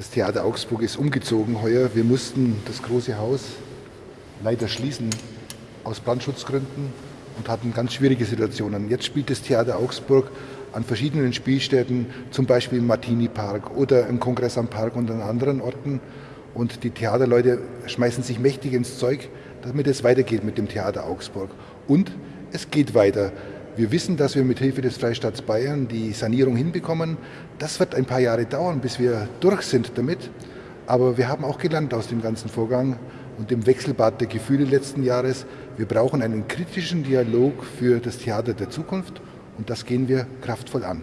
Das Theater Augsburg ist umgezogen heuer. Wir mussten das große Haus leider schließen aus Brandschutzgründen und hatten ganz schwierige Situationen. Jetzt spielt das Theater Augsburg an verschiedenen Spielstätten, zum Beispiel im Martini Park oder im Kongress am Park und an anderen Orten. Und die Theaterleute schmeißen sich mächtig ins Zeug, damit es weitergeht mit dem Theater Augsburg. Und es geht weiter. Wir wissen, dass wir mit Hilfe des Freistaats Bayern die Sanierung hinbekommen. Das wird ein paar Jahre dauern, bis wir durch sind damit. Aber wir haben auch gelernt aus dem ganzen Vorgang und dem Wechselbad der Gefühle letzten Jahres. Wir brauchen einen kritischen Dialog für das Theater der Zukunft und das gehen wir kraftvoll an.